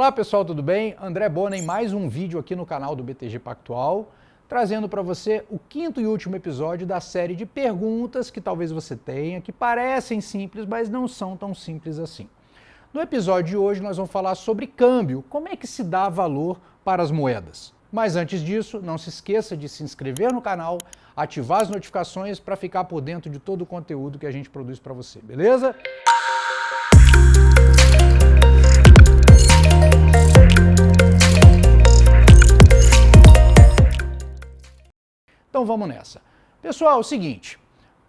Olá pessoal, tudo bem? André Bona em mais um vídeo aqui no canal do BTG Pactual, trazendo para você o quinto e último episódio da série de perguntas que talvez você tenha, que parecem simples, mas não são tão simples assim. No episódio de hoje nós vamos falar sobre câmbio, como é que se dá valor para as moedas. Mas antes disso, não se esqueça de se inscrever no canal, ativar as notificações para ficar por dentro de todo o conteúdo que a gente produz para você, beleza? Então vamos nessa. Pessoal, é o seguinte,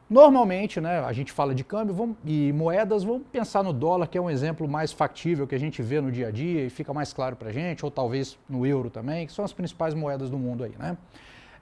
normalmente né, a gente fala de câmbio vamos, e moedas, vamos pensar no dólar, que é um exemplo mais factível que a gente vê no dia a dia e fica mais claro para a gente, ou talvez no euro também, que são as principais moedas do mundo aí. Né?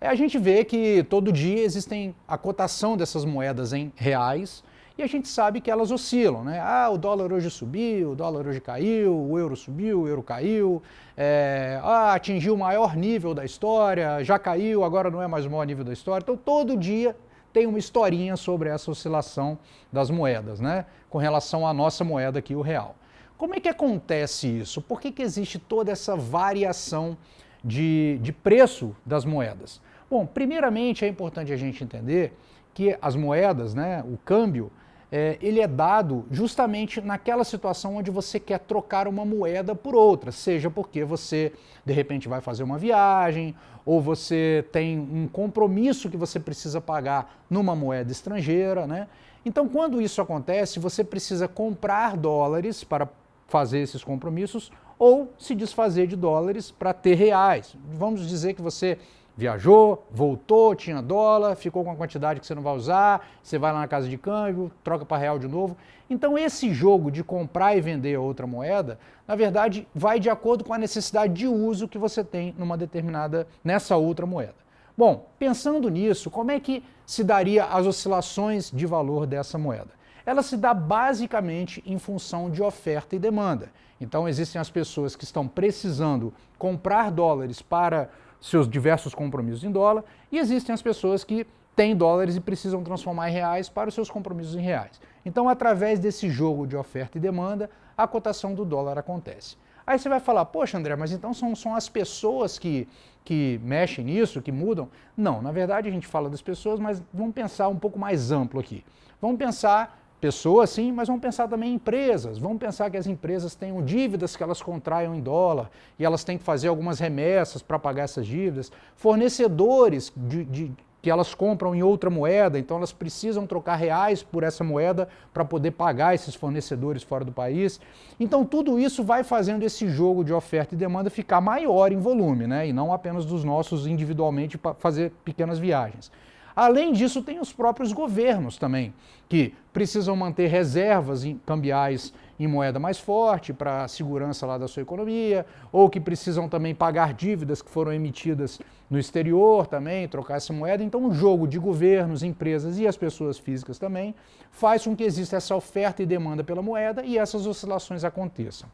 É, a gente vê que todo dia existem a cotação dessas moedas em reais, e a gente sabe que elas oscilam, né? Ah, o dólar hoje subiu, o dólar hoje caiu, o euro subiu, o euro caiu, é, ah, atingiu o maior nível da história, já caiu, agora não é mais o maior nível da história. Então todo dia tem uma historinha sobre essa oscilação das moedas, né? Com relação à nossa moeda aqui, o real. Como é que acontece isso? Por que, que existe toda essa variação de, de preço das moedas? Bom, primeiramente é importante a gente entender que as moedas, né, o câmbio, é, ele é dado justamente naquela situação onde você quer trocar uma moeda por outra, seja porque você de repente vai fazer uma viagem, ou você tem um compromisso que você precisa pagar numa moeda estrangeira, né? Então quando isso acontece, você precisa comprar dólares para fazer esses compromissos ou se desfazer de dólares para ter reais. Vamos dizer que você viajou, voltou, tinha dólar, ficou com a quantidade que você não vai usar, você vai lá na casa de câmbio, troca para real de novo. Então esse jogo de comprar e vender outra moeda, na verdade, vai de acordo com a necessidade de uso que você tem numa determinada, nessa outra moeda. Bom, pensando nisso, como é que se daria as oscilações de valor dessa moeda? Ela se dá basicamente em função de oferta e demanda. Então existem as pessoas que estão precisando comprar dólares para seus diversos compromissos em dólar, e existem as pessoas que têm dólares e precisam transformar em reais para os seus compromissos em reais. Então, através desse jogo de oferta e demanda, a cotação do dólar acontece. Aí você vai falar, poxa André, mas então são, são as pessoas que, que mexem nisso, que mudam? Não, na verdade a gente fala das pessoas, mas vamos pensar um pouco mais amplo aqui. Vamos pensar pessoas sim, mas vamos pensar também em empresas. Vamos pensar que as empresas tenham dívidas que elas contraiam em dólar e elas têm que fazer algumas remessas para pagar essas dívidas. Fornecedores de, de, que elas compram em outra moeda, então elas precisam trocar reais por essa moeda para poder pagar esses fornecedores fora do país. Então tudo isso vai fazendo esse jogo de oferta e demanda ficar maior em volume, né? e não apenas dos nossos individualmente para fazer pequenas viagens. Além disso, tem os próprios governos também, que precisam manter reservas cambiais em moeda mais forte para a segurança lá da sua economia, ou que precisam também pagar dívidas que foram emitidas no exterior também, trocar essa moeda. Então o jogo de governos, empresas e as pessoas físicas também faz com que exista essa oferta e demanda pela moeda e essas oscilações aconteçam.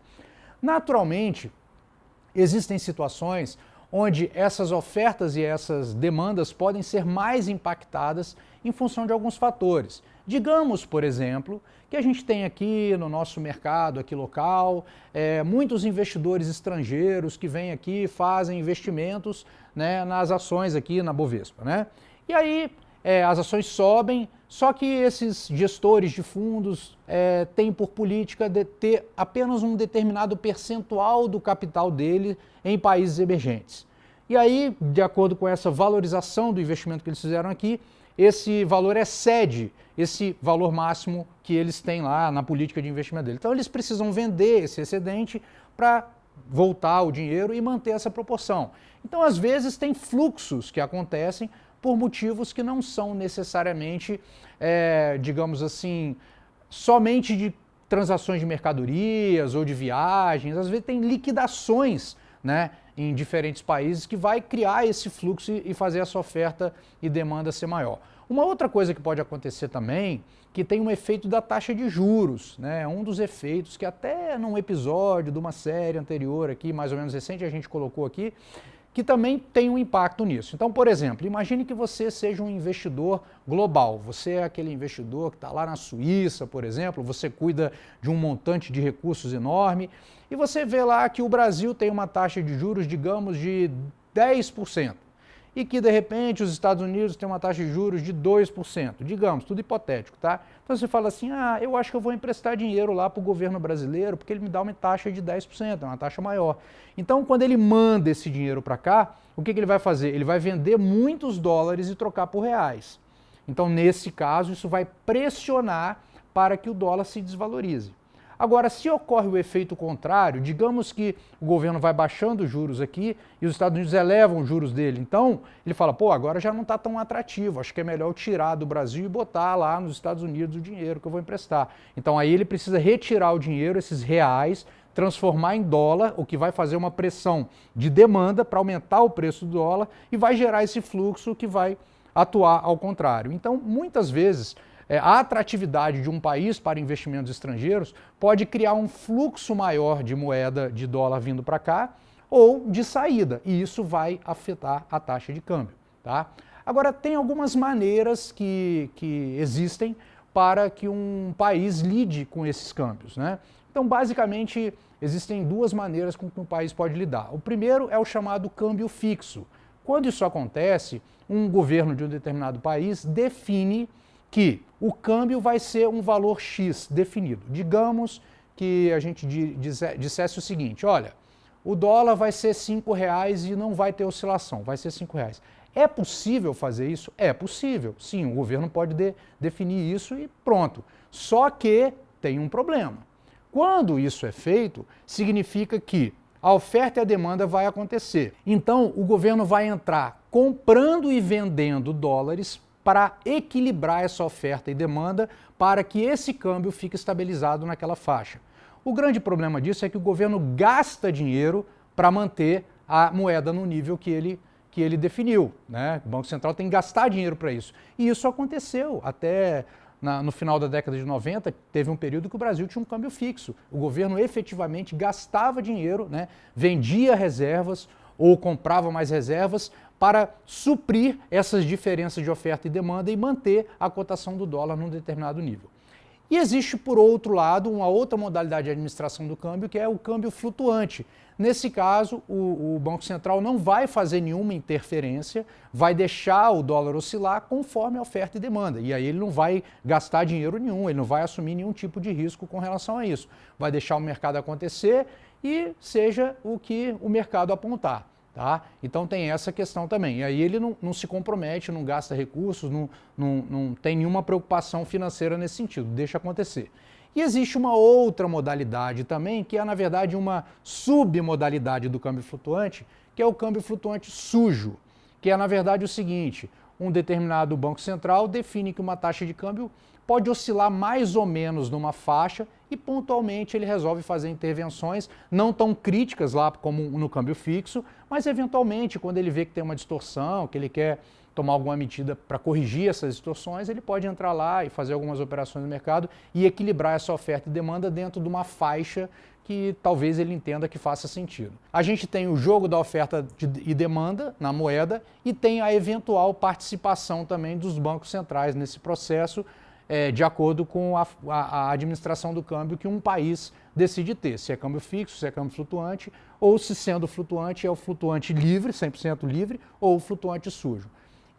Naturalmente, existem situações onde essas ofertas e essas demandas podem ser mais impactadas em função de alguns fatores. Digamos, por exemplo, que a gente tem aqui no nosso mercado, aqui local, é, muitos investidores estrangeiros que vêm aqui e fazem investimentos né, nas ações aqui na Bovespa. Né? E aí é, as ações sobem, só que esses gestores de fundos é, têm por política de ter apenas um determinado percentual do capital dele em países emergentes. E aí, de acordo com essa valorização do investimento que eles fizeram aqui, esse valor excede esse valor máximo que eles têm lá na política de investimento dele. Então eles precisam vender esse excedente para voltar o dinheiro e manter essa proporção. Então às vezes tem fluxos que acontecem por motivos que não são necessariamente, é, digamos assim, somente de transações de mercadorias ou de viagens, às vezes tem liquidações né, em diferentes países que vai criar esse fluxo e fazer essa oferta e demanda ser maior. Uma outra coisa que pode acontecer também, que tem um efeito da taxa de juros, né? um dos efeitos que até num episódio de uma série anterior aqui, mais ou menos recente, a gente colocou aqui, que também tem um impacto nisso. Então, por exemplo, imagine que você seja um investidor global. Você é aquele investidor que está lá na Suíça, por exemplo, você cuida de um montante de recursos enorme e você vê lá que o Brasil tem uma taxa de juros, digamos, de 10% e que de repente os Estados Unidos têm uma taxa de juros de 2%, digamos, tudo hipotético, tá? Então você fala assim, ah, eu acho que eu vou emprestar dinheiro lá para o governo brasileiro porque ele me dá uma taxa de 10%, é uma taxa maior. Então quando ele manda esse dinheiro para cá, o que, que ele vai fazer? Ele vai vender muitos dólares e trocar por reais. Então nesse caso isso vai pressionar para que o dólar se desvalorize. Agora, se ocorre o efeito contrário, digamos que o governo vai baixando os juros aqui e os Estados Unidos elevam os juros dele, então ele fala, pô, agora já não está tão atrativo, acho que é melhor eu tirar do Brasil e botar lá nos Estados Unidos o dinheiro que eu vou emprestar. Então aí ele precisa retirar o dinheiro, esses reais, transformar em dólar, o que vai fazer uma pressão de demanda para aumentar o preço do dólar e vai gerar esse fluxo que vai atuar ao contrário. Então, muitas vezes, a atratividade de um país para investimentos estrangeiros pode criar um fluxo maior de moeda de dólar vindo para cá ou de saída, e isso vai afetar a taxa de câmbio. Tá? Agora, tem algumas maneiras que, que existem para que um país lide com esses câmbios. Né? Então, basicamente, existem duas maneiras com que um país pode lidar. O primeiro é o chamado câmbio fixo. Quando isso acontece, um governo de um determinado país define que o câmbio vai ser um valor X definido. Digamos que a gente dissesse o seguinte, olha, o dólar vai ser R$ reais e não vai ter oscilação, vai ser R$ reais. É possível fazer isso? É possível. Sim, o governo pode de, definir isso e pronto. Só que tem um problema. Quando isso é feito, significa que a oferta e a demanda vai acontecer. Então, o governo vai entrar comprando e vendendo dólares para equilibrar essa oferta e demanda para que esse câmbio fique estabilizado naquela faixa. O grande problema disso é que o governo gasta dinheiro para manter a moeda no nível que ele, que ele definiu. Né? O Banco Central tem que gastar dinheiro para isso. E isso aconteceu até na, no final da década de 90, teve um período que o Brasil tinha um câmbio fixo. O governo efetivamente gastava dinheiro, né? vendia reservas ou comprava mais reservas para suprir essas diferenças de oferta e demanda e manter a cotação do dólar num determinado nível. E existe, por outro lado, uma outra modalidade de administração do câmbio, que é o câmbio flutuante. Nesse caso, o, o, Banco Central não vai fazer nenhuma interferência, vai deixar o dólar oscilar conforme a oferta e demanda. E aí ele não vai gastar dinheiro nenhum, ele não vai assumir nenhum tipo de risco com relação a isso. Vai deixar o mercado acontecer e seja o que o mercado apontar. Tá? Então tem essa questão também. E aí ele não, não se compromete, não gasta recursos, não, não, não tem nenhuma preocupação financeira nesse sentido, deixa acontecer. E existe uma outra modalidade também, que é na verdade uma submodalidade do câmbio flutuante, que é o câmbio flutuante sujo, que é na verdade o seguinte, um determinado banco central define que uma taxa de câmbio pode oscilar mais ou menos numa faixa e pontualmente ele resolve fazer intervenções não tão críticas lá como no câmbio fixo, mas eventualmente quando ele vê que tem uma distorção, que ele quer tomar alguma medida para corrigir essas distorções, ele pode entrar lá e fazer algumas operações no mercado e equilibrar essa oferta e demanda dentro de uma faixa que talvez ele entenda que faça sentido. A gente tem o jogo da oferta e demanda na moeda e tem a eventual participação também dos bancos centrais nesse processo, é, de acordo com a, a, a, administração do câmbio que um país decide ter, se é câmbio fixo, se é câmbio flutuante, ou se sendo flutuante é o flutuante livre, 100% livre, ou o flutuante sujo.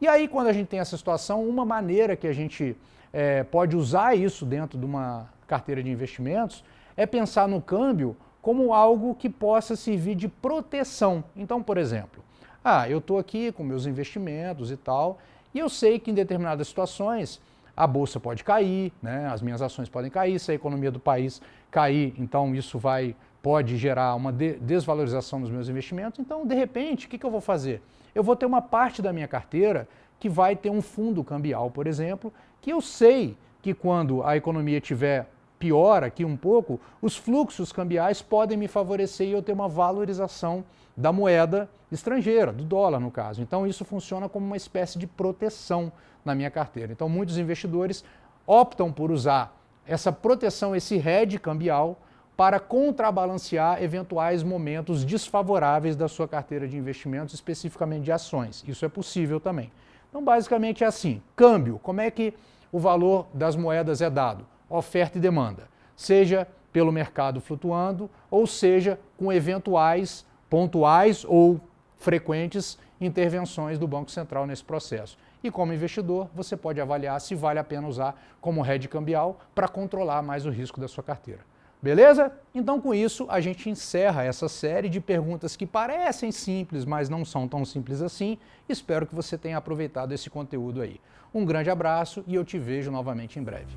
E aí, quando a gente tem essa situação, uma maneira que a gente é, pode usar isso dentro de uma carteira de investimentos é pensar no câmbio como algo que possa servir de proteção. Então, por exemplo, ah, eu estou aqui com meus investimentos e tal, e eu sei que em determinadas situações a bolsa pode cair, né, as minhas ações podem cair, se a economia do país cair, então isso vai, pode gerar uma de desvalorização dos meus investimentos. Então, de repente, o que, que eu vou fazer? Eu vou ter uma parte da minha carteira que vai ter um fundo cambial, por exemplo, que eu sei que quando a economia tiver pior aqui um pouco, os fluxos cambiais podem me favorecer e eu ter uma valorização da moeda estrangeira, do dólar no caso. Então isso funciona como uma espécie de proteção na minha carteira. Então muitos investidores optam por usar essa proteção, esse hedge cambial, para contrabalancear eventuais momentos desfavoráveis da sua carteira de investimentos, especificamente de ações. Isso é possível também. Então, basicamente é assim: câmbio, como é que o valor das moedas é dado? Oferta e demanda, seja pelo mercado flutuando, ou seja, com eventuais pontuais ou frequentes intervenções do Banco Central nesse processo. E como investidor, você pode avaliar se vale a pena usar como hedge cambial para controlar mais o risco da sua carteira. Beleza? Então, com isso, a gente encerra essa série de perguntas que parecem simples, mas não são tão simples assim. Espero que você tenha aproveitado esse conteúdo aí. Um grande abraço e eu te vejo novamente em breve.